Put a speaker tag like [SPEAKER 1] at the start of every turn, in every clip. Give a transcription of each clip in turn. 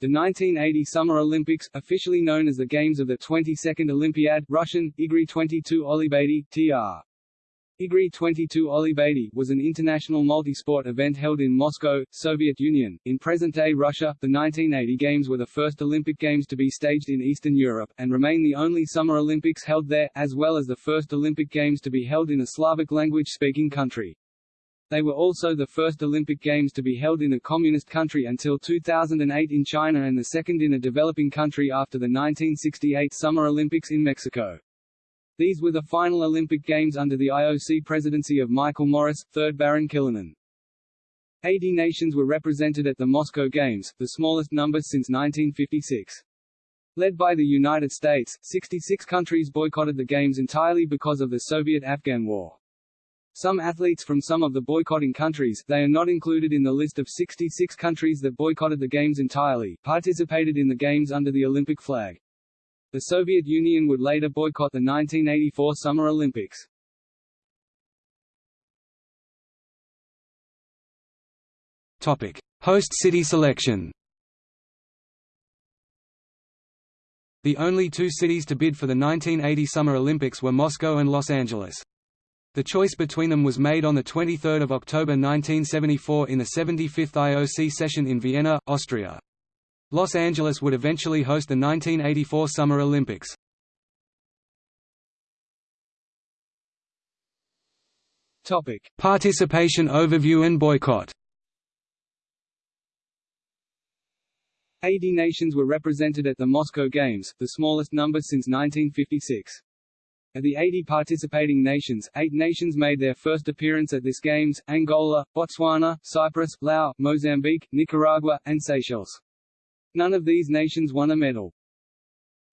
[SPEAKER 1] The 1980 Summer Olympics, officially known as the Games of the 22nd Olympiad Russian, Igry 22 Olimpiady, tr. Igry 22 Olimpiady was an international multi-sport event held in Moscow, Soviet Union. In present-day Russia, the 1980 Games were the first Olympic Games to be staged in Eastern Europe, and remain the only Summer Olympics held there, as well as the first Olympic Games to be held in a Slavic language-speaking country. They were also the first Olympic Games to be held in a communist country until 2008 in China and the second in a developing country after the 1968 Summer Olympics in Mexico. These were the final Olympic Games under the IOC presidency of Michael Morris, 3rd Baron Killanin. 80 nations were represented at the Moscow Games, the smallest number since 1956. Led by the United States, 66 countries boycotted the Games entirely because of the Soviet-Afghan War. Some athletes from some of the boycotting countries they are not included in the list of 66 countries that boycotted the Games entirely participated in the Games under the Olympic flag. The Soviet Union would later boycott the 1984 Summer Olympics.
[SPEAKER 2] Topic: Host city selection. The only two cities to bid for the 1980 Summer Olympics were Moscow and Los Angeles. The choice between them was made on 23 October 1974 in the 75th IOC session in Vienna, Austria. Los Angeles would eventually host the 1984 Summer Olympics.
[SPEAKER 1] Topic:
[SPEAKER 2] Participation overview and boycott.
[SPEAKER 1] 80 nations were represented at the Moscow Games, the smallest number since 1956. Of the 80 participating nations, eight nations made their first appearance at this Games, Angola, Botswana, Cyprus, Laos, Mozambique, Nicaragua, and Seychelles. None of these nations won a medal.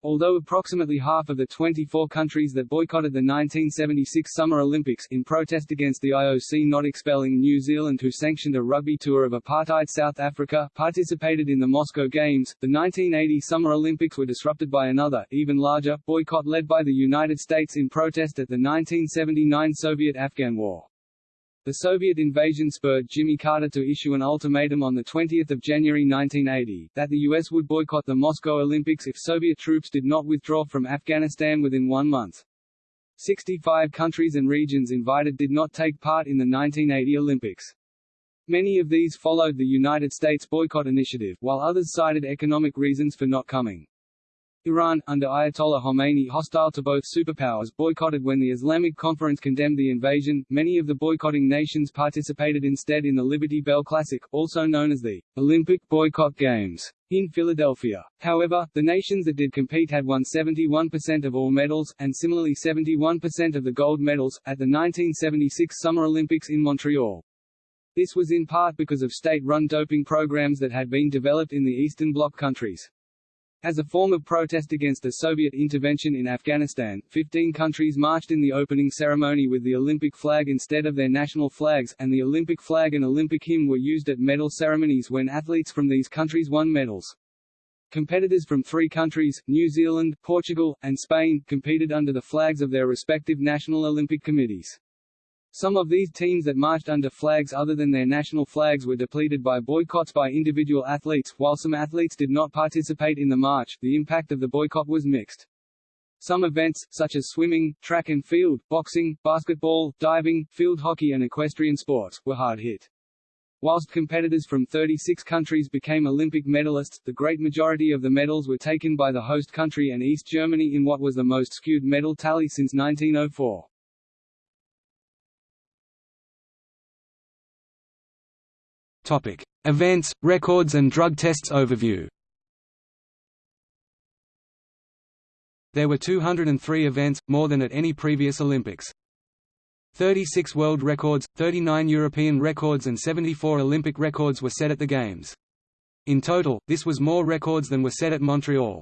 [SPEAKER 1] Although approximately half of the 24 countries that boycotted the 1976 Summer Olympics in protest against the IOC not expelling New Zealand who sanctioned a rugby tour of apartheid South Africa participated in the Moscow Games, the 1980 Summer Olympics were disrupted by another, even larger, boycott led by the United States in protest at the 1979 Soviet-Afghan War. The Soviet invasion spurred Jimmy Carter to issue an ultimatum on 20 January 1980, that the U.S. would boycott the Moscow Olympics if Soviet troops did not withdraw from Afghanistan within one month. 65 countries and regions invited did not take part in the 1980 Olympics. Many of these followed the United States boycott initiative, while others cited economic reasons for not coming. Iran, under Ayatollah Khomeini hostile to both superpowers boycotted when the Islamic Conference condemned the invasion. Many of the boycotting nations participated instead in the Liberty Bell Classic, also known as the Olympic Boycott Games, in Philadelphia. However, the nations that did compete had won 71% of all medals, and similarly 71% of the gold medals, at the 1976 Summer Olympics in Montreal. This was in part because of state-run doping programs that had been developed in the Eastern Bloc countries. As a form of protest against the Soviet intervention in Afghanistan, 15 countries marched in the opening ceremony with the Olympic flag instead of their national flags, and the Olympic flag and Olympic hymn were used at medal ceremonies when athletes from these countries won medals. Competitors from three countries, New Zealand, Portugal, and Spain, competed under the flags of their respective national Olympic committees. Some of these teams that marched under flags other than their national flags were depleted by boycotts by individual athletes, while some athletes did not participate in the march, the impact of the boycott was mixed. Some events, such as swimming, track and field, boxing, basketball, diving, field hockey and equestrian sports, were hard hit. Whilst competitors from 36 countries became Olympic medalists, the great majority of the medals were taken by the host country and East Germany in what was the most skewed medal tally since 1904.
[SPEAKER 2] Topic: Events, records and drug tests overview. There were 203 events, more than at any previous Olympics. 36 world records, 39 European records and 74 Olympic records were set at the Games. In total, this was more records than were set at Montreal.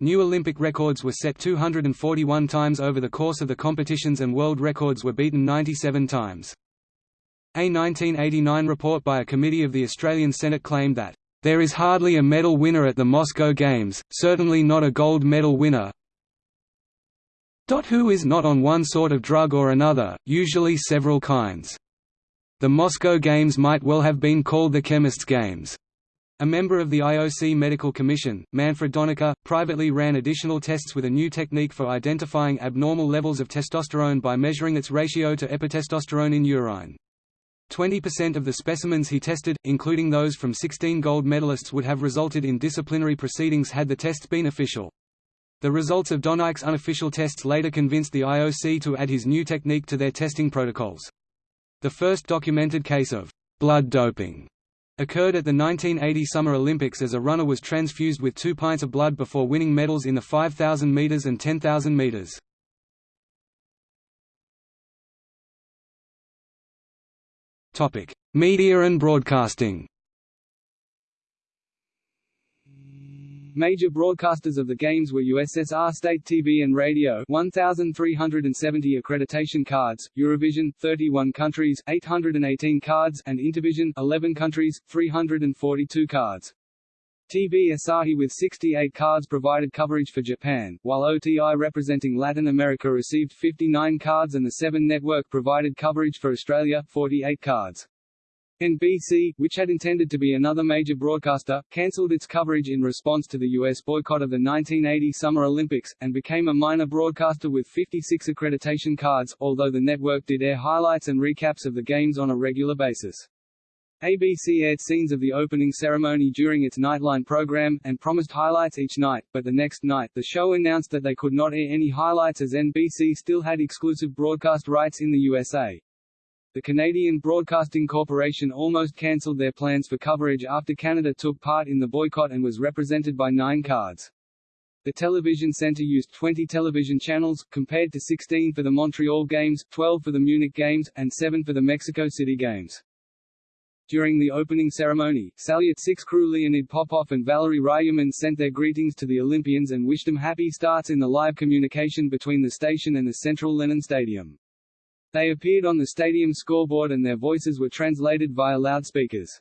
[SPEAKER 2] New Olympic records were set 241 times over the course of the competitions and world records were beaten 97 times. A 1989 report by a committee of the Australian Senate claimed that, "...there is hardly a medal winner at the Moscow Games, certainly not a gold medal winner who is not on one sort of drug or another, usually several kinds. The Moscow Games might well have been called the Chemists' Games." A member of the IOC Medical Commission, Manfred Donike, privately ran additional tests with a new technique for identifying abnormal levels of testosterone by measuring its ratio to epitestosterone in urine. 20% of the specimens he tested, including those from 16 gold medalists would have resulted in disciplinary proceedings had the tests been official. The results of Donike's unofficial tests later convinced the IOC to add his new technique to their testing protocols. The first documented case of blood doping occurred at the 1980 Summer Olympics as a runner was transfused with two pints of blood before winning medals in the 5,000 meters and 10,000 meters. Topic: Media and broadcasting.
[SPEAKER 1] Major broadcasters of the Games were USSR State TV and Radio 1,370 accreditation cards, Eurovision 31 countries 818 cards and Intervision 11 countries, 342 cards. TV Asahi with 68 cards provided coverage for Japan, while OTI representing Latin America received 59 cards and the Seven Network provided coverage for Australia 48 cards. NBC, which had intended to be another major broadcaster, cancelled its coverage in response to the U.S. boycott of the 1980 Summer Olympics, and became a minor broadcaster with 56 accreditation cards, although the network did air highlights and recaps of the games on a regular basis. ABC aired scenes of the opening ceremony during its Nightline program, and promised highlights each night, but the next night, the show announced that they could not air any highlights as NBC still had exclusive broadcast rights in the USA. The Canadian Broadcasting Corporation almost cancelled their plans for coverage after Canada took part in the boycott and was represented by nine cards. The television centre used 20 television channels, compared to 16 for the Montreal Games, 12 for the Munich Games, and 7 for the Mexico City Games. During the opening ceremony, Salyut 6 crew Leonid Popov and Valery Ryumin sent their greetings to the Olympians and wished them happy starts in the live communication between the station and the Central Lenin Stadium. They appeared on the stadium scoreboard and their voices were translated via loudspeakers.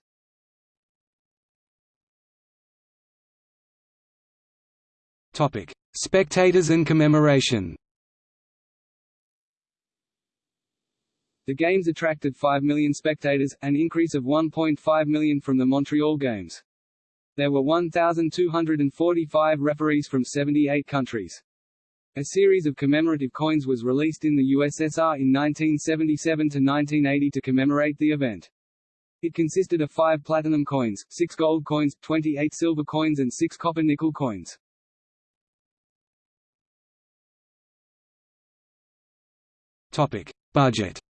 [SPEAKER 2] Topic: Spectators and commemoration.
[SPEAKER 1] The Games attracted 5 million spectators, an increase of 1.5 million from the Montreal Games. There were 1,245 referees from 78 countries. A series of commemorative coins was released in the USSR in 1977 to 1980 to commemorate the event. It consisted of five platinum coins, six gold coins, 28 silver coins and six copper-nickel coins.
[SPEAKER 2] Topic. Budget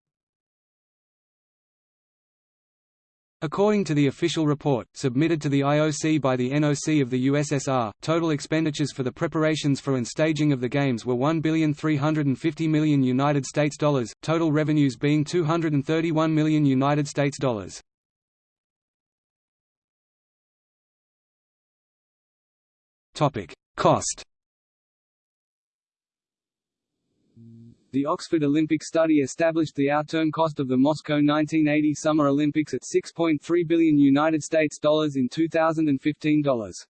[SPEAKER 2] According to the official report, submitted to the IOC by the NOC of the USSR, total expenditures for the preparations for and staging of the Games were $1,350 million United States dollars, total revenues being 231 million United States dollars. Cost
[SPEAKER 1] The Oxford Olympic study established the outturn cost of the Moscow 1980 Summer Olympics at 6.3 billion United States dollars in 2015 dollars.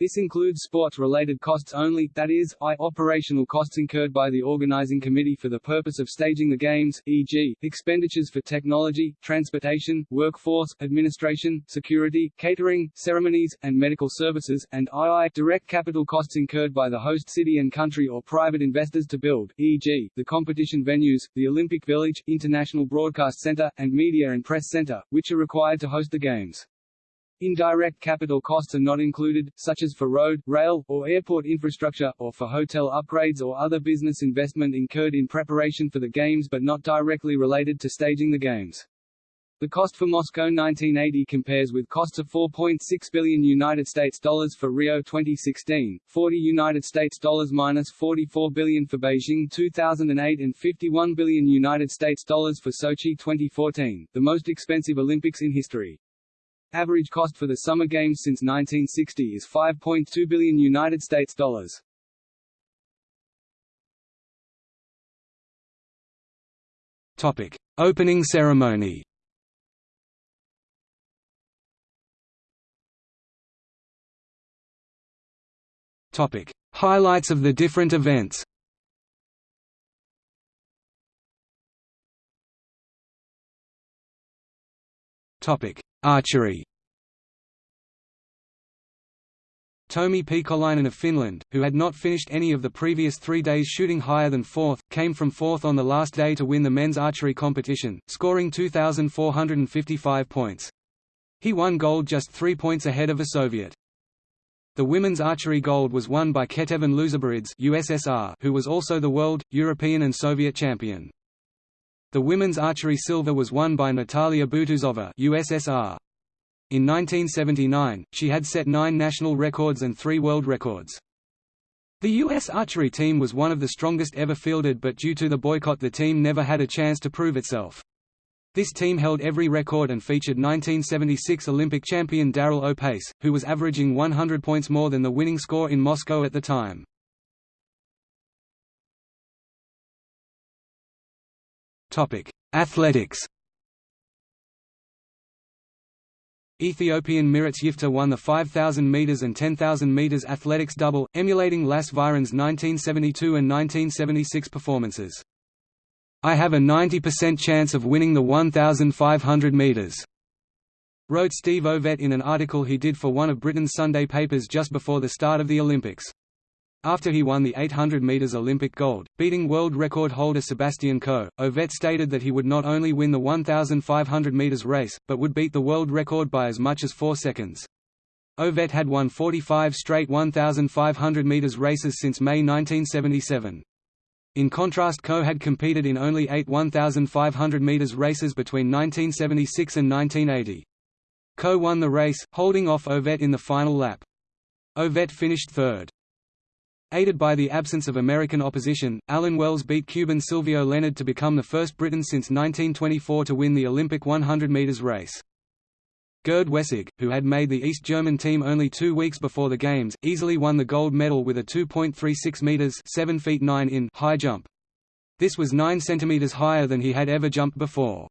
[SPEAKER 1] This includes sports-related costs only, that is, I operational costs incurred by the organizing committee for the purpose of staging the Games, e.g., expenditures for technology, transportation, workforce, administration, security, catering, ceremonies, and medical services, and II direct capital costs incurred by the host city and country or private investors to build, e.g., the competition venues, the Olympic Village, International Broadcast Center, and Media and Press Center, which are required to host the Games. Indirect capital costs are not included, such as for road, rail, or airport infrastructure, or for hotel upgrades or other business investment incurred in preparation for the Games but not directly related to staging the Games. The cost for Moscow 1980 compares with costs of 4.6 billion United States dollars for Rio 2016, 40 United States dollars minus 44 billion for Beijing 2008 and 51 billion United States dollars for Sochi 2014, the most expensive Olympics in history. Average cost for the Summer Games since 1960 is 5.2 billion United States dollars.
[SPEAKER 2] Topic: Opening ceremony. Topic: Highlights of the different events. Topic: Archery Tomi Poikolainen of Finland, who had not finished any of the previous three days shooting higher than fourth, came from fourth on the last day to win the men's archery competition, scoring 2,455 points. He won gold just three points ahead of a Soviet. The women's archery gold was won by Ketevan Losaberidze USSR, who was also the world, European and Soviet champion. The women's archery silver was won by Natalia Butuzova USSR. In 1979, she had set nine national records and three world records. The U.S. archery team was one of the strongest ever fielded but due to the boycott the team never had a chance to prove itself. This team held every record and featured 1976 Olympic champion Daryl O'Pace, who was averaging 100 points more than the winning score in Moscow at the time. Athletics Ethiopian Miruts Yifter won the 5,000 metres and 10,000 metres athletics double, emulating Lasse Viren's 1972 and 1976 performances. I have a 90% chance of winning the 1,500 metres, wrote Steve Ovett in an article he did for one of Britain's Sunday papers just before the start of the Olympics. After he won the 800 metres Olympic gold, beating world record holder Sebastian Coe, Ovett stated that he would not only win the 1,500 metres race, but would beat the world record by as much as 4 seconds. Ovett had won 45 straight 1,500 metres races since May 1977. In contrast Coe had competed in only eight 1,500 metres races between 1976 and 1980. Coe won the race, holding off Ovett in the final lap. Ovett finished third. Aided by the absence of American opposition, Alan Wells beat Cuban Silvio Leonard to become the first Briton since 1924 to win the Olympic 100 metres race. Gerd Wessig, who had made the East German team only two weeks before the Games, easily won the gold medal with a 2.36 meters (7 feet 9 in) high jump. This was 9 centimeters higher than he had ever jumped before.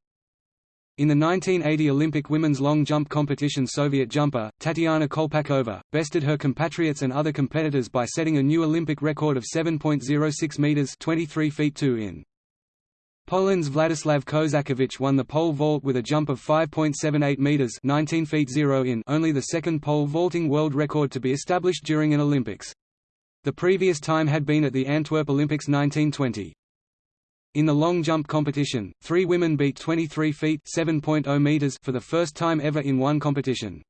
[SPEAKER 2] In the 1980 Olympic women's long jump competition Soviet jumper, Tatiana Kolpakova, bested her compatriots and other competitors by setting a new Olympic record of 7.06 meters 23 feet 2 in. Poland's Vladislav Kozakiewicz won the pole vault with a jump of 5.78 meters (19 feet 0 in), only the second pole vaulting world record to be established during an Olympics. The previous time had been at the Antwerp Olympics 1920. In the long jump competition, three women beat 23 feet (7.0 meters) for the first time ever in one competition.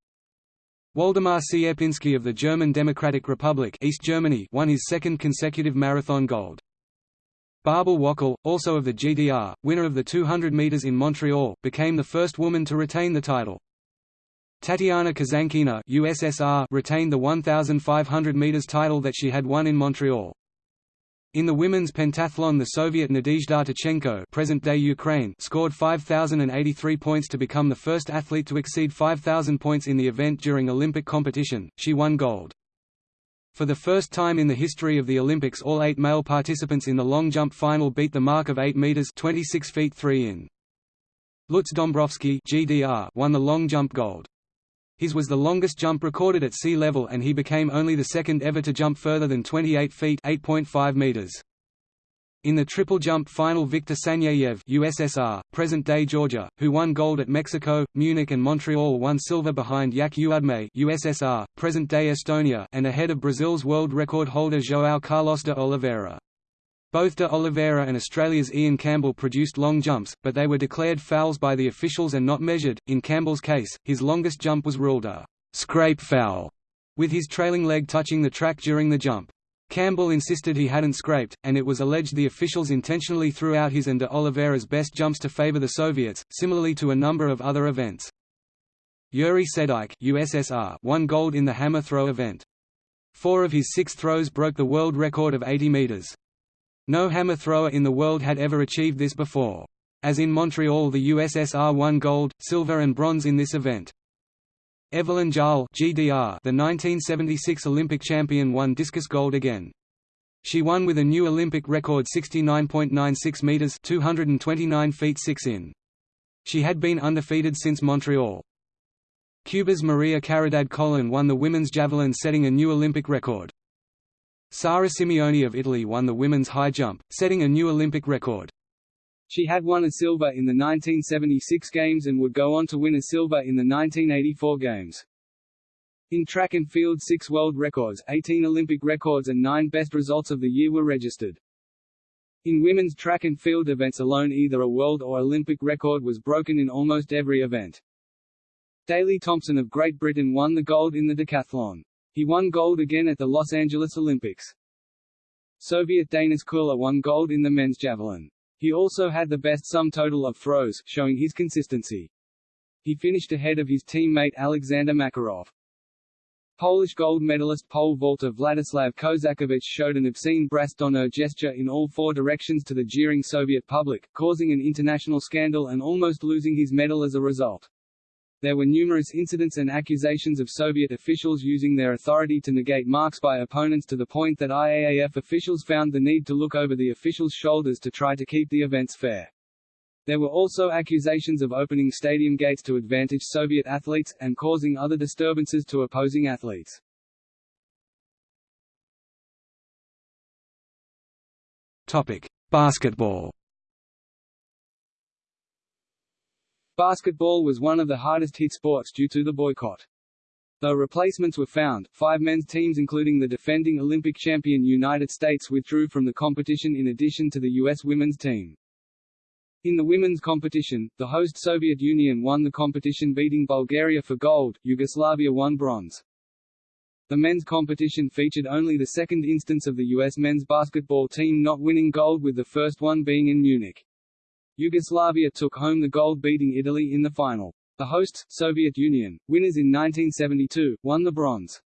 [SPEAKER 2] Waldemar Cierpinski of the German Democratic Republic East Germany won his second consecutive marathon gold. Barbel Wöckel, also of the GDR, winner of the 200 metres in Montreal, became the first woman to retain the title. Tatiana Kazankina USSR retained the 1,500 metres title that she had won in Montreal. In the women's pentathlon the Soviet Nadezhda Tkachenko present-day Ukraine scored 5,083 points to become the first athlete to exceed 5,000 points in the event during Olympic competition, she won gold. For the first time in the history of the Olympics all eight male participants in the long jump final beat the mark of 8 meters 26 feet 3 in. Lutz Dombrowski GDR won the long jump gold. His was the longest jump recorded at sea level and he became only the second ever to jump further than 28 feet 8.5 meters. In the triple jump final Viktor Saneyev USSR, present-day Georgia, who won gold at Mexico, Munich and Montreal won silver behind Jaak Uudmäe USSR, present-day Estonia and ahead of Brazil's world record holder João Carlos de Oliveira. Both de Oliveira and Australia's Ian Campbell produced long jumps, but they were declared fouls by the officials and not measured. In Campbell's case, his longest jump was ruled a scrape foul, with his trailing leg touching the track during the jump. Campbell insisted he hadn't scraped, and it was alleged the officials intentionally threw out his and de Oliveira's best jumps to favor the Soviets, similarly to a number of other events. Yuri Sedykh USSR won gold in the hammer throw event. Four of his six throws broke the world record of 80 meters. No hammer thrower in the world had ever achieved this before. As in Montreal the USSR won gold, silver and bronze in this event. Evelin Jahl GDR, the 1976 Olympic champion won discus gold again. She won with a new Olympic record 69.96 meters, 229 feet 6 in. She had been undefeated since Montreal. Cuba's Maria Caridad Colon won the women's javelin setting a new Olympic record. Sara Simeoni of Italy won the women's high jump, setting a new Olympic record.
[SPEAKER 1] She had won a silver in the 1976 Games and would go on to win a silver in the 1984 Games. In track and field six world records, 18 Olympic records and nine best results of the year were registered. In women's track and field events alone either a world or Olympic record was broken in almost every event. Daley Thompson of Great Britain won the gold in the decathlon. He won gold again at the Los Angeles Olympics. Soviet Dainis Kula won gold in the men's javelin. He also had the best sum total of throws, showing his consistency. He finished ahead of his teammate Alexander Makarov. Polish gold medalist pole vaulter Vladislav Kozakiewicz showed an obscene bras d'honneur gesture in all four directions to the jeering Soviet public, causing an international scandal and almost losing his medal as a result. There were numerous incidents and accusations of Soviet officials using their authority to negate marks by opponents to the point that IAAF officials found the need to look over the officials' shoulders to try to keep the events fair. There were also accusations of opening stadium gates to advantage Soviet athletes, and causing other disturbances to opposing athletes.
[SPEAKER 2] Topic: Basketball.
[SPEAKER 1] Basketball was one of the hardest hit sports due to the boycott. Though replacements were found, five men's teams including the defending Olympic champion United States withdrew from the competition in addition to the U.S. women's team. In the women's competition, the host Soviet Union won the competition beating Bulgaria for gold, Yugoslavia won bronze. The men's competition featured only the second instance of the U.S. men's basketball team not winning gold with the first one being in Munich. Yugoslavia took home the gold beating Italy in the final. The hosts, Soviet Union, winners in 1972, won the bronze.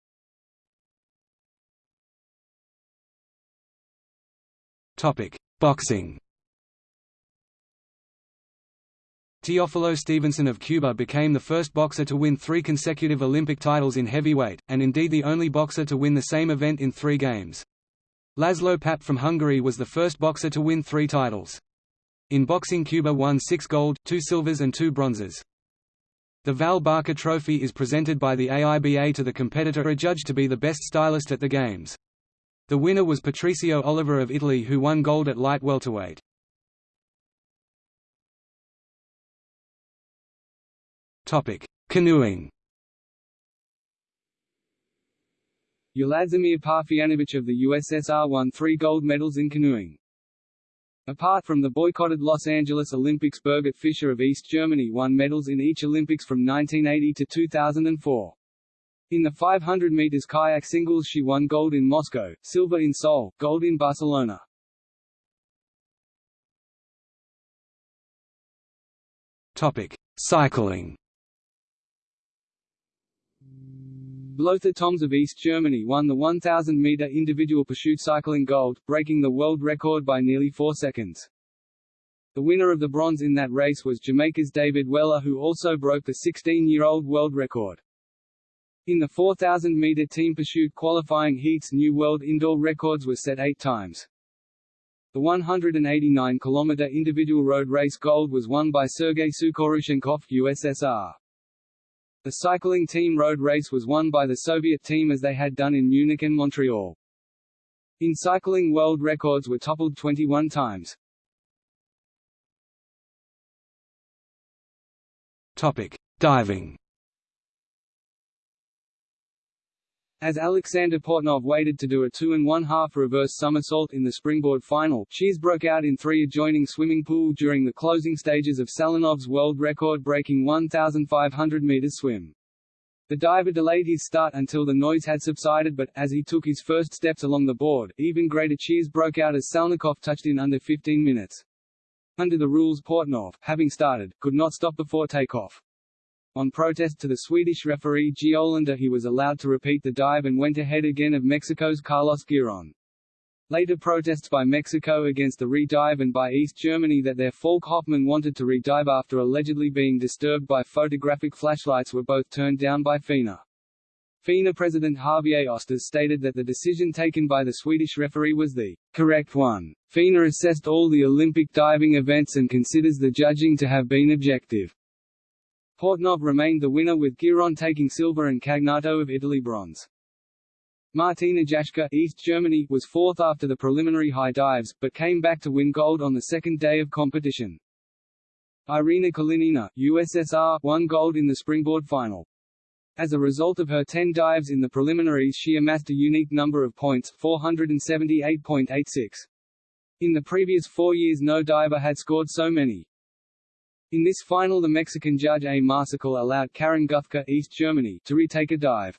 [SPEAKER 2] Topic: Boxing. Teofilo Stevenson of Cuba became the first boxer to win three consecutive Olympic titles in heavyweight, and indeed the only boxer to win the same event in three games. Laszlo Papp from Hungary was the first boxer to win three titles. In boxing Cuba won six gold, two silvers and two bronzes. The Val Barker Trophy is presented by the AIBA to the competitor adjudged to be the best stylist at the Games. The winner was Patrizio Oliva of Italy who won gold at light welterweight. Canoeing.
[SPEAKER 1] Uladzimir Parfyanovich of the USSR won three gold medals in canoeing. Apart from the boycotted Los Angeles Olympics Birgit Fischer of East Germany won medals in each Olympics from 1980 to 2004. In the 500 meters kayak singles she won gold in Moscow, silver in Seoul, gold in Barcelona.
[SPEAKER 2] Topic: Cycling.
[SPEAKER 1] Lothar Thoms of East Germany won the 1,000-meter individual pursuit cycling gold, breaking the world record by nearly four seconds. The winner of the bronze in that race was Jamaica's David Weller who also broke the 16-year-old world record. In the 4,000-meter team pursuit qualifying heats new world indoor records were set eight times. The 189-kilometer individual road race gold was won by Sergei Sukhorushchenkov USSR. The cycling team road race was won by the Soviet team as they had done in Munich and Montreal. In cycling world records were toppled 21 times.
[SPEAKER 2] Topic: Diving.
[SPEAKER 1] As Alexander Portnov waited to do a two and one half reverse somersault in the springboard final, cheers broke out in three adjoining swimming pool during the closing stages of Salnikov's world record-breaking 1,500 meters swim. The diver delayed his start until the noise had subsided but, as he took his first steps along the board, even greater cheers broke out as Salnikov touched in under 15 minutes. Under the rules Portnov, having started, could not stop before takeoff. On protest to the Swedish referee G. Olander he was allowed to repeat the dive and went ahead again of Mexico's Carlos Giron. Later protests by Mexico against the re-dive and by East Germany that their Falk Hoffmann wanted to re-dive after allegedly being disturbed by photographic flashlights were both turned down by FINA. FINA President Javier Ostos stated that the decision taken by the Swedish referee was the correct one. FINA assessed all the Olympic diving events and considers the judging to have been objective. Portnov remained the winner with Giron taking silver and Cagnotto of Italy bronze. Martina Jaschke East Germany was fourth after the preliminary high dives, but came back to win gold on the second day of competition. Irina Kalinina, USSR, won gold in the springboard final. As a result of her 10 dives in the preliminaries she amassed a unique number of points 478.86. In the previous four years no diver had scored so many. In this final the Mexican judge A. Marsical allowed Karin Guthke East Germany to retake a dive.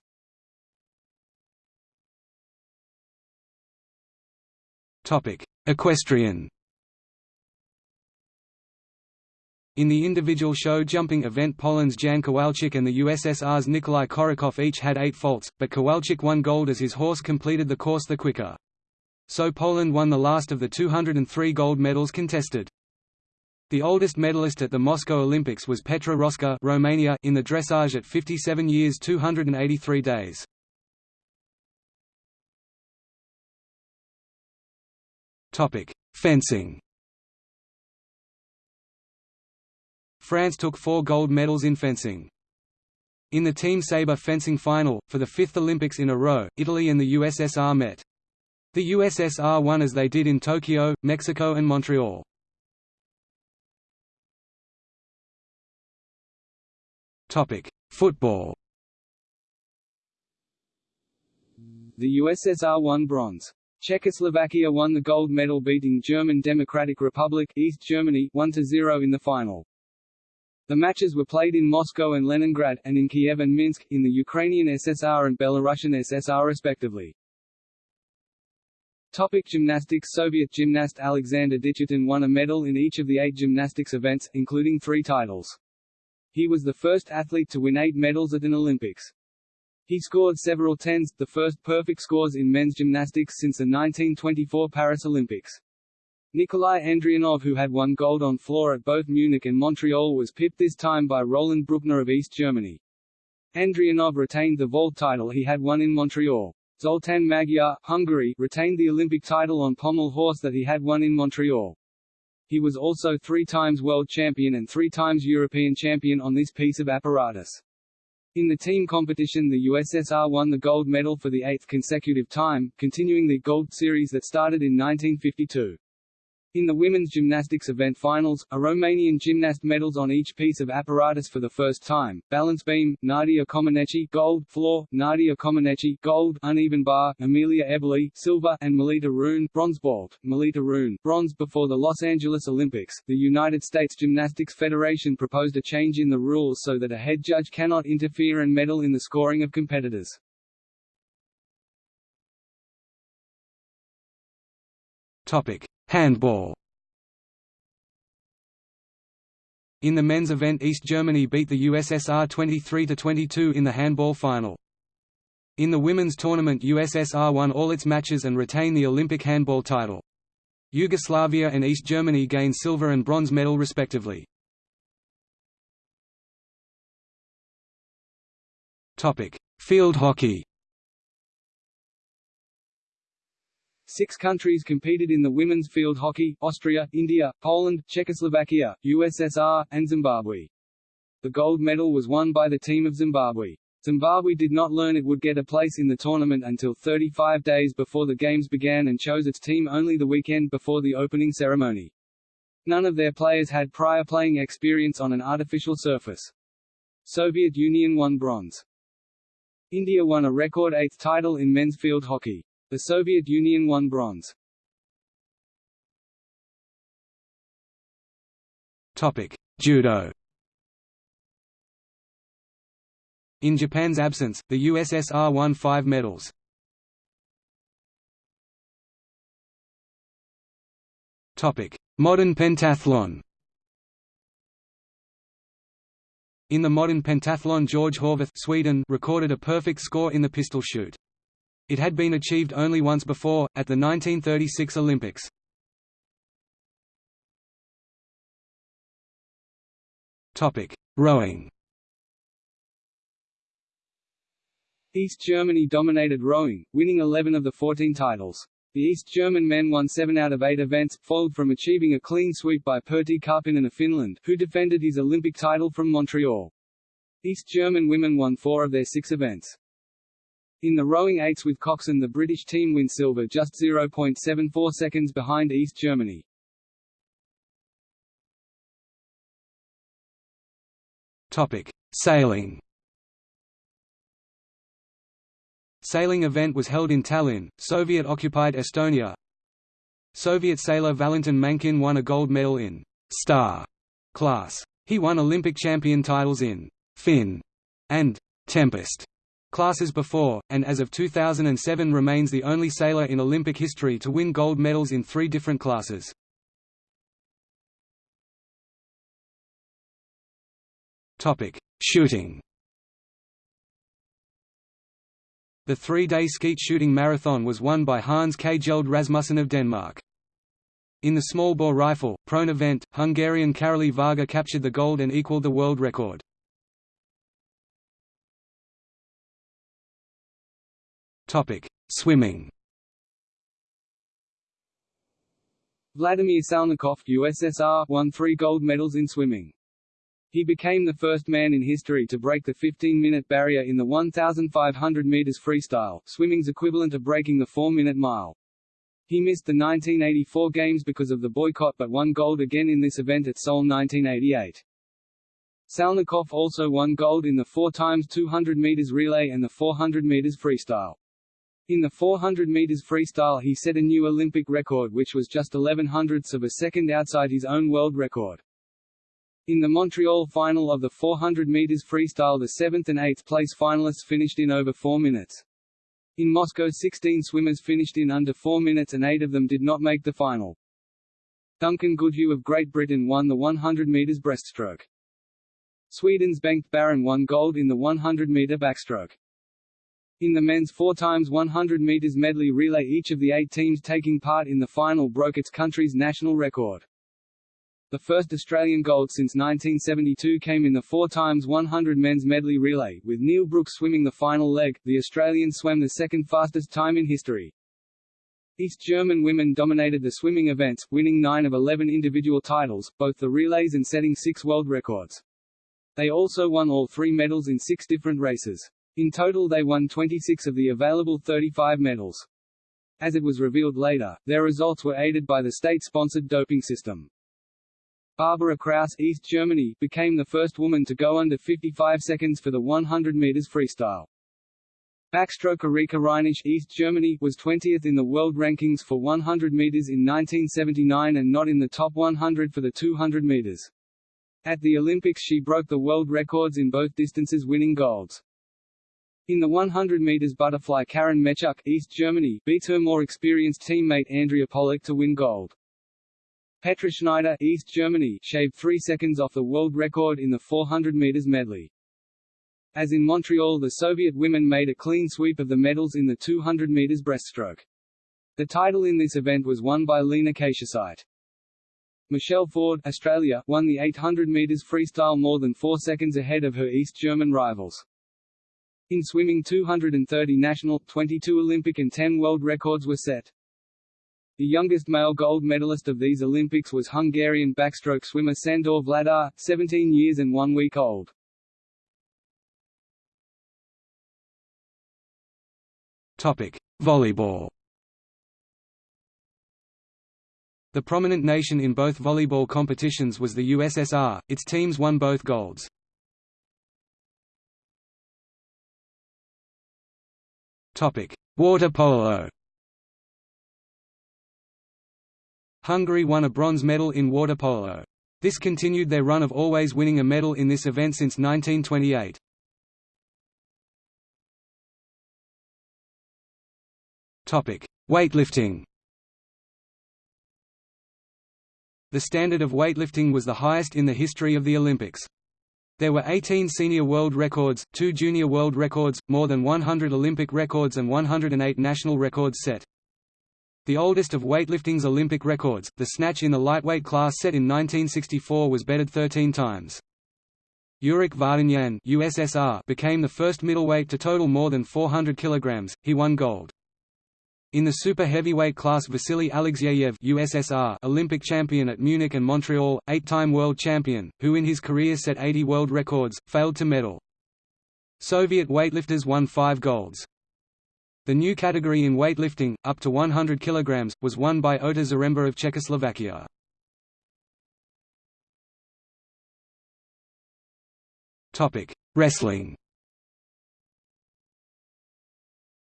[SPEAKER 2] Topic: Equestrian. In the individual show jumping event Poland's Jan Kowalczyk and the USSR's Nikolai Korolkov each had eight faults, but Kowalczyk won gold as his horse completed the course the quicker. So Poland won the last of the 203 gold medals contested. The oldest medalist at the Moscow Olympics was Petra Roska Romania in the dressage at 57 years 283 days. Fencing. France took 4 gold medals in fencing. In the team sabre fencing final, for the fifth Olympics in a row, Italy and the USSR met. The USSR won as they did in Tokyo, Mexico and Montreal. Topic: Football.
[SPEAKER 1] The USSR won bronze. Czechoslovakia won the gold medal beating German Democratic Republic East Germany 1–0 in the final. The matches were played in Moscow and Leningrad, and in Kiev and Minsk, in the Ukrainian SSR and Belarusian SSR respectively. Topic gymnastics Soviet gymnast Alexander Dityatin won a medal in each of the eight gymnastics events, including three titles. He was the first athlete to win eight medals at an Olympics. He scored several tens, the first perfect scores in men's gymnastics since the 1924 Paris Olympics. Nikolai Andrianov who had won gold on floor at both Munich and Montreal was pipped this time by Roland Bruckner of East Germany. Andrianov retained the vault title he had won in Montreal. Zoltán Magyar, Hungary, retained the Olympic title on pommel horse that he had won in Montreal. He was also three times world champion and three times European champion on this piece of apparatus. In the team competition the USSR won the gold medal for the eighth consecutive time, continuing the gold series that started in 1952. In the women's gymnastics event finals, a Romanian gymnast medals on each piece of apparatus for the first time. Balance beam, Nadia Comaneci gold, floor, Nadia Comaneci gold, uneven bar, Emilia Eberle silver, and Melita Rühn bronze vault, Melita Rühn bronze. Before the Los Angeles Olympics, the United States Gymnastics Federation proposed a change in the rules so that a head judge cannot interfere and medal in the scoring of competitors.
[SPEAKER 2] Topic: Handball. In the men's event East Germany beat the USSR 23–22 in the handball final. In the women's tournament USSR won all its matches and retained the Olympic handball title. Yugoslavia and East Germany gained silver and bronze medal respectively. Field hockey
[SPEAKER 1] Six countries competed in the women's field hockey, Austria, India, Poland, Czechoslovakia, USSR, and Zimbabwe. The gold medal was won by the team of Zimbabwe. Zimbabwe did not learn it would get a place in the tournament until 35 days before the games began and chose its team only the weekend before the opening ceremony. None of their players had prior playing experience on an artificial surface. Soviet Union won bronze. India won a record eighth title in men's field hockey. The Soviet Union won bronze.
[SPEAKER 2] Topic: Judo. In Japan's absence, the USSR won five medals. Topic: Modern pentathlon. In the modern pentathlon George Horvath Sweden recorded a perfect score in the pistol shoot. It had been achieved only once before, at the 1936 Olympics. Rowing
[SPEAKER 1] East Germany dominated rowing, winning 11 of the 14 titles. The East German men won 7 out of 8 events, followed from achieving a clean sweep by Pertti Karppinen of Finland, who defended his Olympic title from Montreal. East German women won 4 of their 6 events. In the rowing eights with coxswain the British team win silver just 0.74 seconds behind East Germany.
[SPEAKER 2] Topic: Sailing. sailing event was held in Tallinn, Soviet-occupied Estonia. Soviet sailor Valentin Mankin won a gold medal in «star» class. He won Olympic champion titles in «Finn» and «Tempest» classes before, and as of 2007 remains the only sailor in Olympic history to win gold medals in three different classes. Shooting The three-day skeet shooting marathon was won by Hans Kjeld Rasmussen of Denmark. In the small bore rifle, prone event, Hungarian Karoly Varga captured the gold and equaled the world record. Swimming
[SPEAKER 1] Vladimir Salnikov USSR, won three gold medals in swimming. He became the first man in history to break the 15-minute barrier in the 1,500 meters freestyle, swimming's equivalent of breaking the 4-minute mile. He missed the 1984 Games because of the boycott but won gold again in this event at Seoul 1988. Salnikov also won gold in the 4 times 200 meters relay and the 400 meters freestyle. In the 400 meters freestyle he set a new Olympic record which was just 11 hundredths of a second outside his own world record. In the Montreal final of the 400 meters freestyle the 7th and 8th place finalists finished in over 4 minutes. In Moscow 16 swimmers finished in under 4 minutes and 8 of them did not make the final. Duncan Goodhew of Great Britain won the 100 meters breaststroke. Sweden's Bengt Baron won gold in the 100 meter backstroke. In the men's 4 times 100 meters medley relay each of the eight teams taking part in the final broke its country's national record. The first Australian gold since 1972 came in the 4 times 100 men's medley relay, with Neil Brooks swimming the final leg. The Australian swam the second fastest time in history. East German women dominated the swimming events, winning 9 of 11 individual titles, both the relays and setting six world records. They also won all three medals in six different races. In total they won 26 of the available 35 medals. As it was revealed later, their results were aided by the state-sponsored doping system. Barbara Krause East Germany, became the first woman to go under 55 seconds for the 100 meters freestyle. Backstroke Rica Reinisch East Germany, was 20th in the world rankings for 100 meters in 1979 and not in the top 100 for the 200 meters. At the Olympics she broke the world records in both distances winning golds. In the 100 meters butterfly Caren Metschuck East Germany, beat her more experienced teammate Andrea Pollack to win gold. Petra Schneider East Germany shaved 3 seconds off the world record in the 400 meters medley. As in Montreal the Soviet women made a clean sweep of the medals in the 200 meters breaststroke. The title in this event was won by Lina Kačiušytė. Michelle Ford Australia, won the 800 meters freestyle more than 4 seconds ahead of her East German rivals. In swimming 230 national, 22 Olympic and 10 world records were set. The youngest male gold medalist of these Olympics was Hungarian backstroke swimmer Sandor Vladar, 17 years and one week old.
[SPEAKER 2] Topic: Volleyball. The prominent nation in both volleyball competitions was the USSR, its teams won both golds. Water polo Hungary won a bronze medal in water polo. This continued their run of always winning a medal in this event since 1928. Topic: Weightlifting. The standard of weightlifting was the highest in the history of the Olympics. There were 18 senior world records, 2 junior world records, more than 100 Olympic records and 108 national records set. The oldest of weightlifting's Olympic records, the snatch in the lightweight class set in 1964 was bettered 13 times. Yurik Vardanyan USSR became the first middleweight to total more than 400 kilograms. He won gold. In the super heavyweight class Vasily Alexeyev USSR Olympic champion at Munich and Montreal, eight-time world champion, who in his career set 80 world records, failed to medal. Soviet weightlifters won five golds. The new category in weightlifting, up to 100 kg, was won by Ota Zaremba of Czechoslovakia. Wrestling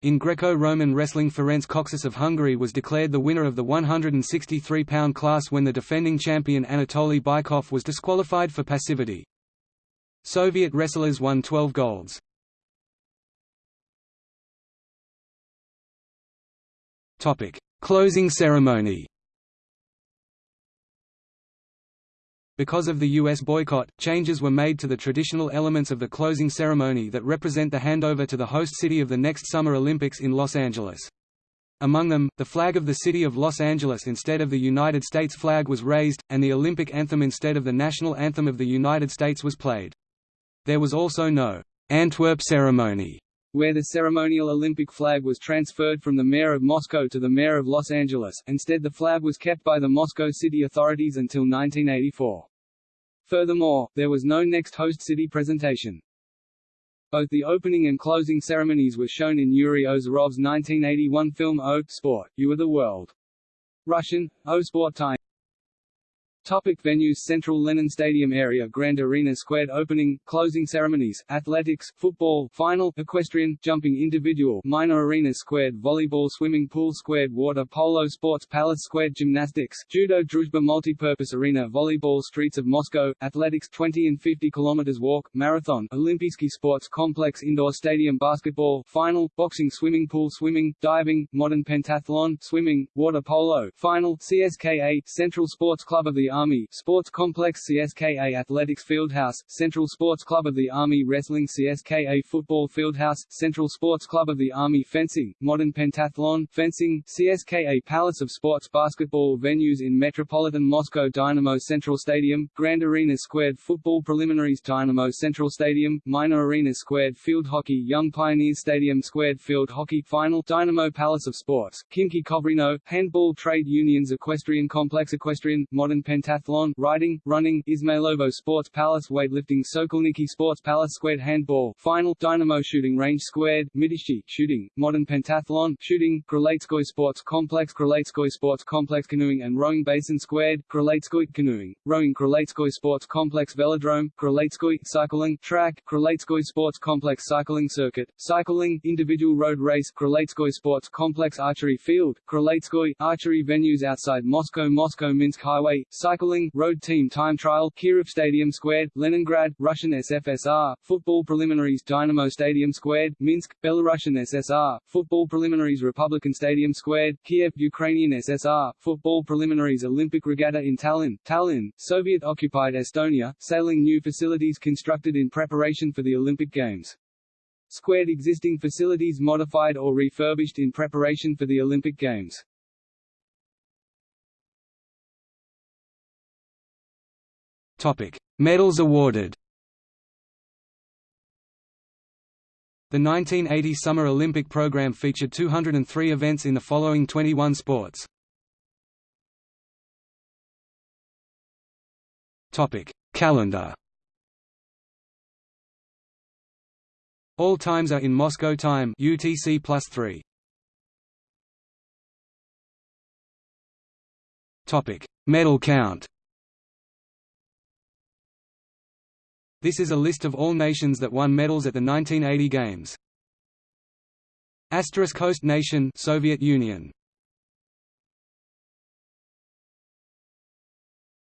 [SPEAKER 2] In Greco-Roman wrestling Ferenc Kocsis of Hungary was declared the winner of the 163-pound class when the defending champion Anatoly Bykov was disqualified for passivity. Soviet wrestlers won 12 golds. Closing ceremony Because of the U.S. boycott, changes were made to the traditional elements of the closing ceremony that represent the handover to the host city of the next Summer Olympics in Los Angeles. Among them, the flag of the city of Los Angeles instead of the United States flag was raised, and the Olympic anthem instead of the national anthem of the United States was played. There was also no Antwerp ceremony,
[SPEAKER 1] where the ceremonial Olympic flag was transferred from the mayor of Moscow to the mayor of Los Angeles, instead the flag was kept by the Moscow city authorities until 1984. Furthermore, there was no next host city presentation. Both the opening and closing ceremonies were shown in Yuri Ozerov's 1981 film O Sport, You Are the World. Russian, O Sport Time Topic venues Central Lenin Stadium area Grand Arena Squared Opening, closing ceremonies, athletics, football, final, equestrian, jumping individual, minor arena Squared Volleyball Swimming pool Squared Water polo Sports Palace Squared Gymnastics, Judo Druzhba Multipurpose Arena Volleyball Streets of Moscow, Athletics 20 and 50 km walk, Marathon, Olympiyskiy Sports Complex Indoor Stadium Basketball, Final, Boxing Swimming pool Swimming, Diving, Modern Pentathlon, Swimming, Water polo, Final, CSKA, Central Sports Club of the Army Sports Complex CSKA Athletics Fieldhouse, Central Sports Club of the Army Wrestling CSKA Football Fieldhouse, Central Sports Club of the Army Fencing, Modern Pentathlon, Fencing, CSKA Palace of Sports Basketball Venues in Metropolitan Moscow Dynamo Central Stadium, Grand Arena Squared Football Preliminaries Dynamo Central Stadium, Minor Arena Squared Field Hockey Young Pioneers Stadium Squared Field Hockey Final Dynamo Palace of Sports, Khimki Khovrino, Handball Trade Unions Equestrian Complex Equestrian, Modern Pentathlon pentathlon, riding, running, Izmailovo Sports Palace weightlifting Sokolniki Sports Palace squared handball, final, Dynamo shooting range squared, Mytishchi, shooting, modern pentathlon, shooting, Krylatskoye Sports Complex Krylatskoye Sports Complex canoeing and rowing basin squared, Krylatskoye canoeing, rowing Krylatskoye Sports Complex velodrome, Krylatskoye cycling track, Krylatskoye Sports Complex cycling circuit, cycling, individual road race, Krylatskoye Sports Complex archery field, Krylatskoye, archery venues outside Moscow Moscow Minsk Highway, cycling cycling, road team time trial, Kirov Stadium Squared, Leningrad, Russian SFSR, football preliminaries Dynamo Stadium Squared, Minsk, Belarusian SSR, football preliminaries Republican Stadium Squared, Kiev, Ukrainian SSR, football preliminaries Olympic Regatta in Tallinn, Tallinn, Soviet-occupied Estonia, sailing new facilities constructed in preparation for the Olympic Games. Squared existing facilities modified or refurbished in preparation for the Olympic Games.
[SPEAKER 2] Topic: Medals awarded. The 1980 Summer Olympic program featured 203 events in the following 21 sports. Topic: Calendar. All times are in Moscow time UTC +3. Topic: Medal count. This is a list of all nations that won medals at the 1980 Games. Asterisk host nation Soviet Union.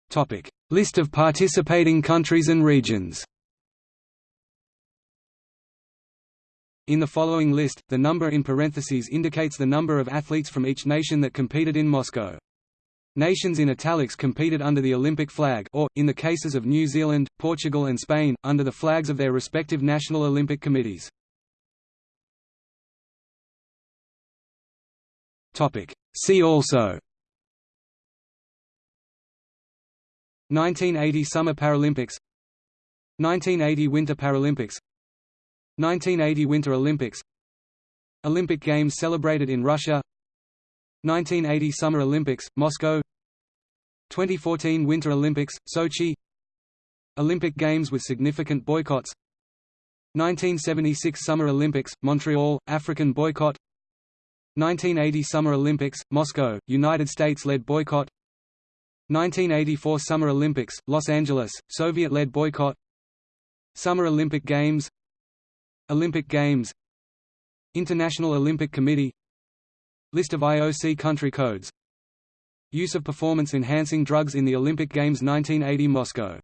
[SPEAKER 2] Topic: List of participating countries and regions. In the following list, the number in parentheses indicates the number of athletes from each nation that competed in Moscow. Nations in italics competed under the Olympic flag or, in the cases of New Zealand, Portugal and Spain, under the flags of their respective national Olympic committees. See also. 1980 Summer Paralympics. 1980 Winter Paralympics. 1980 Winter Olympics. Olympic Games celebrated in Russia. 1980 Summer Olympics, Moscow 2014 Winter Olympics, Sochi. Olympic Games with significant boycotts. 1976 Summer Olympics, Montreal, African boycott. 1980 Summer Olympics, Moscow, United States-led boycott. 1984 Summer Olympics, Los Angeles, Soviet-led boycott. Summer Olympic Games. Olympic Games. International Olympic Committee. List of IOC country codes Use of performance-enhancing drugs in the Olympic Games 1980 Moscow